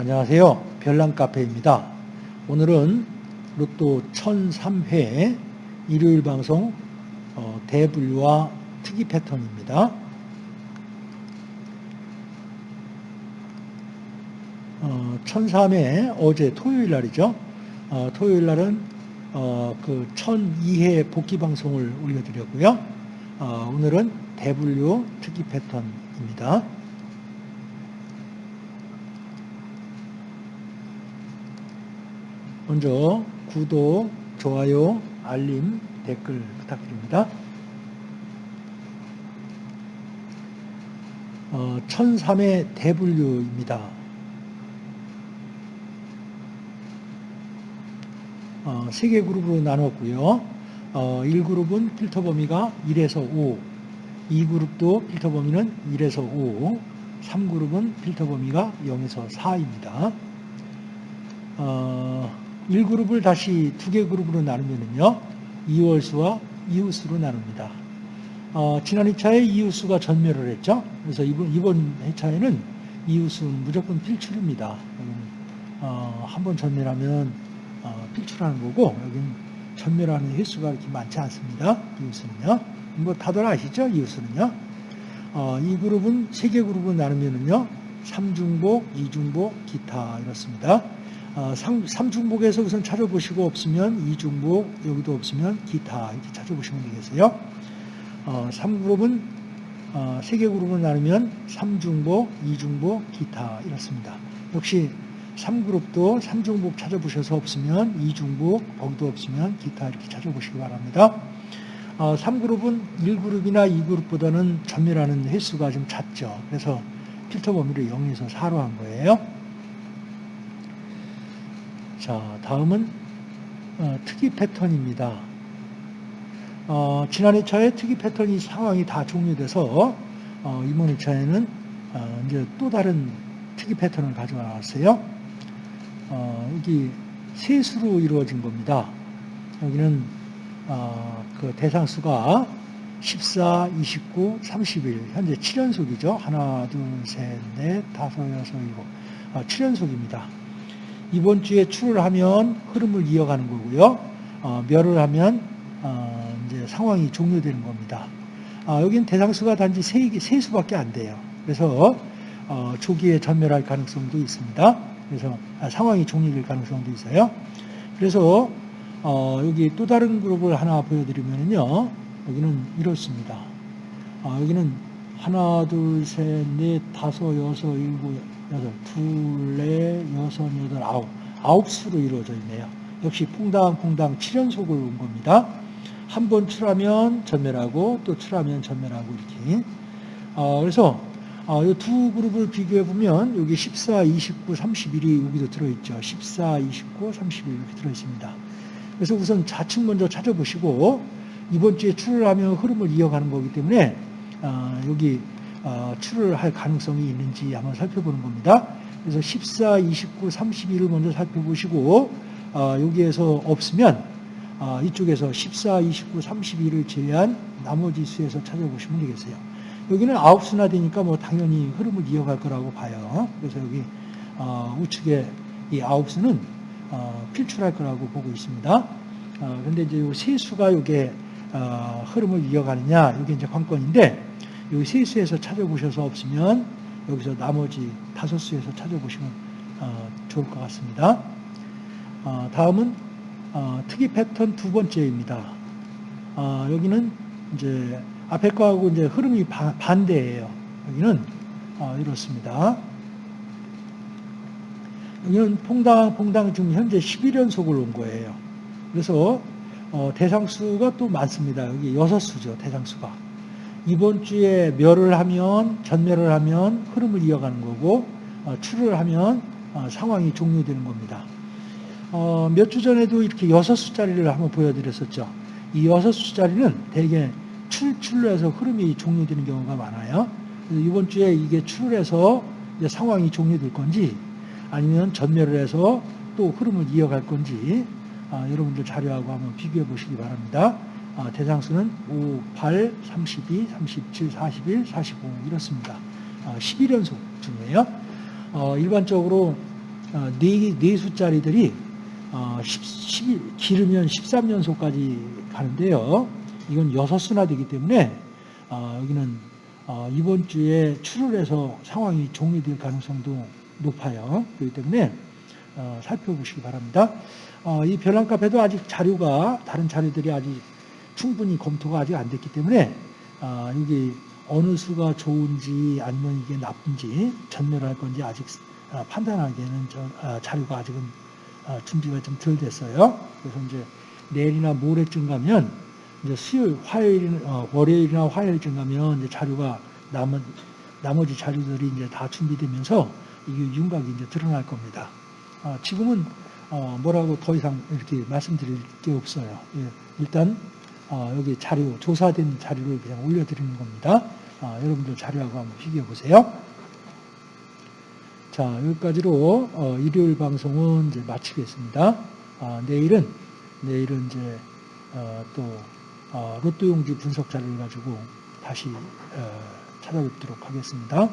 안녕하세요. 별난카페입니다. 오늘은 로또 1003회 일요일 방송 어, 대분류와 특이 패턴입니다. 어, 1003회 어제 토요일 날이죠. 어, 토요일 날은 어, 그 1002회 복귀 방송을 올려드렸고요. 어, 오늘은 대분류 특이 패턴입니다. 먼저 구독, 좋아요, 알림, 댓글 부탁드립니다. 어, 1003의 대분류입니다. 어, 3개 그룹으로 나눴고요. 어, 1그룹은 필터 범위가 1에서 5, 2그룹도 필터 범위는 1에서 5, 3그룹은 필터 범위가 0에서 4입니다. 어, 1그룹을 다시 두 개 그룹으로 나누면요. 이월수와 이웃수로 나눕니다. 어, 지난 2차에 이웃수가 전멸을 했죠. 그래서 이번, 이번 회차에는 이웃수는 무조건 필출입니다. 어, 한번 전멸하면 어, 필출하는 거고 여기는 전멸하는 횟수가 이렇게 많지 않습니다. 이웃수는요. 뭐 다들 아시죠? 이웃수는요. 어, 이 그룹은 세 개 그룹으로 나누면요. 3중복, 2중복, 기타 이렇습니다. 어, 3, 중복에서 우선 찾아보시고 없으면 2중복, 여기도 없으면 기타 이렇게 찾아보시면 되겠어요. 어, 3그룹은 어, 3개 그룹을 나누면 3중복, 2중복, 기타 이렇습니다. 역시 3그룹도 3중복 찾아보셔서 없으면 2중복, 거기도 없으면 기타 이렇게 찾아보시기 바랍니다. 어, 3그룹은 1그룹이나 2그룹보다는 전멸하는 횟수가 좀 작죠. 그래서 필터 범위를 0에서 4로 한 거예요. 자, 다음은 어, 특이 패턴입니다. 어, 지난 2차에 특이 패턴이 상황이 다 종료돼서 어, 이번 2차에는 어, 이제 또 다른 특이 패턴을 가져와 놨어요. 어, 여기 세수로 이루어진 겁니다. 여기는 어, 그 대상수가 14, 29, 31 현재 7연속이죠. 하나, 둘, 셋, 넷, 다섯, 여섯, 일곱 7연속입니다. 이번 주에 출을 하면 흐름을 이어가는 거고요. 어, 멸을 하면 어, 이제 상황이 종료되는 겁니다. 아, 여기는 대상수가 단지 세, 세 수밖에 안 돼요. 그래서 어, 조기에 전멸할 가능성도 있습니다. 그래서 아, 상황이 종료될 가능성도 있어요. 그래서 어, 여기 또 다른 그룹을 하나 보여드리면요. 여기는 이렇습니다. 아, 여기는 하나, 둘, 셋, 넷, 다섯, 여섯, 일곱, 여덟, 둘, 넷, 여섯, 여덟, 아홉. 아홉 수로 이루어져 있네요. 역시 퐁당퐁당 7연속을 온 겁니다. 한 번 출하면 전멸하고 또 출하면 전멸하고 이렇게. 어, 그래서 어, 이두 그룹을 비교해 보면 여기 14, 29, 31이 여기도 들어있죠. 14, 29, 31 이렇게 들어있습니다. 그래서 우선 좌측 먼저 찾아보시고 이번 주에 출을 하면 흐름을 이어가는 거기 때문에 어, 여기 어, 출을 할 가능성이 있는지 한번 살펴보는 겁니다. 그래서 14, 29, 31을 먼저 살펴보시고 어, 여기에서 없으면 어, 이쪽에서 14, 29, 31을 제외한 나머지 수에서 찾아보시면 되겠어요. 여기는 아홉 수나 되니까 뭐 당연히 흐름을 이어갈 거라고 봐요. 그래서 여기 어, 우측에 이 아홉 수는 어, 필출할 거라고 보고 있습니다. 그런데 이제 세 수가 이게 흐름을 이어가느냐 이게 이제 관건인데 여기 세 수에서 찾아보셔서 없으면 여기서 나머지 다섯 수에서 찾아보시면 어, 좋을 것 같습니다. 어, 다음은 어, 특이 패턴 두 번째입니다. 여기는 이제 앞에 거하고 이제 흐름이 반대예요. 여기는 이렇습니다. 여기는 퐁당 퐁당 지금 현재 11연속을 온 거예요. 그래서 대상수가 또 많습니다. 여기 여섯 수죠, 대상수가. 이번 주에 멸을 하면 전멸을 하면 흐름을 이어가는 거고 어, 출을 하면 어, 상황이 종료되는 겁니다. 어, 몇 주 전에도 이렇게 여섯 수짜리를 한번 보여드렸었죠. 이 여섯 수짜리는 대개 출, 출로 해서 흐름이 종료되는 경우가 많아요. 이번 주에 이게 출을 해서 상황이 종료될 건지 아니면 전멸을 해서 또 흐름을 이어갈 건지 여러분들 자료하고 한번 비교해 보시기 바랍니다. 아, 대상수는 5, 8, 32, 37, 41, 45 이렇습니다. 11연속 아, 중이에요. 어, 일반적으로 어, 네, 네 숫자리들이 어, 10, 11, 길으면 13연소까지 가는데요. 이건 여섯 수나 되기 때문에 어, 여기는 어, 이번 주에 출혈해서 상황이 종료될 가능성도 높아요. 그렇기 때문에 어, 살펴보시기 바랍니다. 어, 이 별난 카페도 아직 자료가 다른 자료들이 아직 충분히 검토가 아직 안 됐기 때문에 아, 여기 어느 수가 좋은지 아니면 이게 나쁜지 전멸할 건지 아직 아, 판단하기에는 저, 아, 자료가 아직은 아, 준비가 좀 덜 됐어요. 그래서 이제 내일이나 모레쯤 가면 이제 수요일, 화요일, 어, 월요일이나 화요일쯤 가면 이제 자료가 남은 나머지 자료들이 이제 다 준비되면서 이게 윤곽이 이제 드러날 겁니다. 아, 지금은 어, 뭐라고 더 이상 이렇게 말씀드릴 게 없어요. 예, 일단 어, 여기 자료 조사된 자료를 그냥 올려드리는 겁니다. 아, 여러분들 자료하고 한번 비교해 보세요. 자 여기까지로 어, 일요일 방송은 이제 마치겠습니다. 아, 내일은 내일은 이제 어, 또 어, 로또 용지 분석 자료를 가지고 다시 어, 찾아뵙도록 하겠습니다.